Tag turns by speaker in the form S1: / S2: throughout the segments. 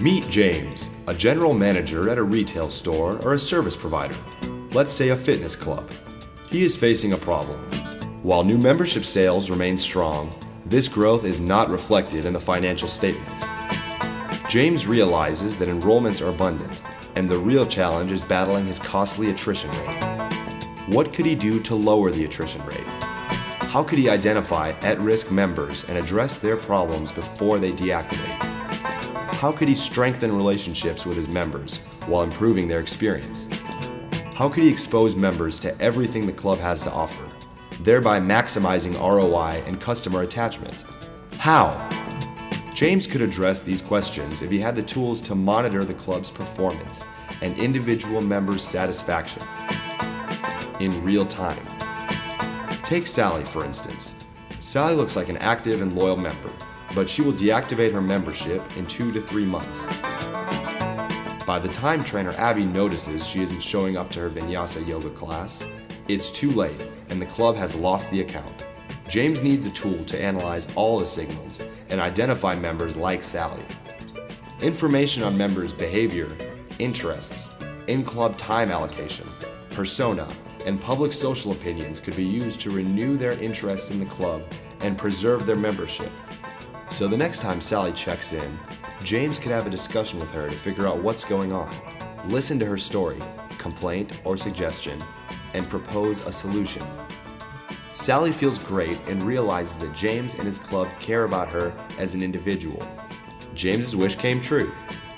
S1: Meet James, a general manager at a retail store or a service provider, let's say a fitness club. He is facing a problem. While new membership sales remain strong, this growth is not reflected in the financial statements. James realizes that enrollments are abundant, and the real challenge is battling his costly attrition rate. What could he do to lower the attrition rate? How could he identify at-risk members and address their problems before they deactivate? How could he strengthen relationships with his members while improving their experience? How could he expose members to everything the club has to offer, thereby maximizing ROI and customer attachment? How? James could address these questions if he had the tools to monitor the club's performance and individual members' satisfaction in real time. Take Sally, for instance. Sally looks like an active and loyal member, but she will deactivate her membership in two to three months. By the time trainer Abby notices she isn't showing up to her vinyasa yoga class, it's too late and the club has lost the account. James needs a tool to analyze all the signals and identify members like Sally. Information on members' behavior, interests, in-club time allocation, persona, and public social opinions could be used to renew their interest in the club and preserve their membership. So the next time Sally checks in, James could have a discussion with her to figure out what's going on, listen to her story, complaint or suggestion, and propose a solution. Sally feels great and realizes that James and his club care about her as an individual. James's wish came true.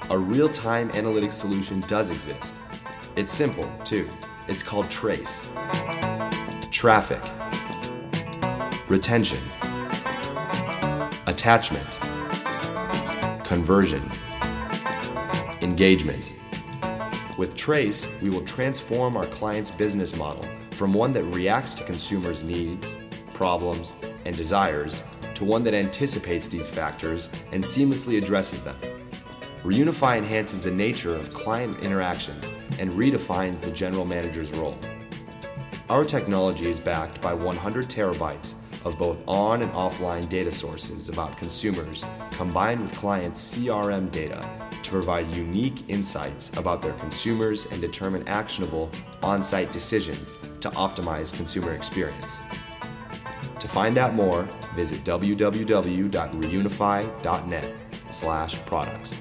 S1: A real-time analytics solution does exist. It's simple, too. It's called Trace. Traffic. Retention. Attachment. Conversion. Engagement. With Trace, we will transform our client's business model from one that reacts to consumers' needs, problems, and desires to one that anticipates these factors and seamlessly addresses them. Reunify enhances the nature of client interactions and redefines the general manager's role. Our technology is backed by 100 terabytes of both on and offline data sources about consumers combined with clients' CRM data to provide unique insights about their consumers and determine actionable on-site decisions to optimize consumer experience. To find out more, visit www.reunify.net slash products.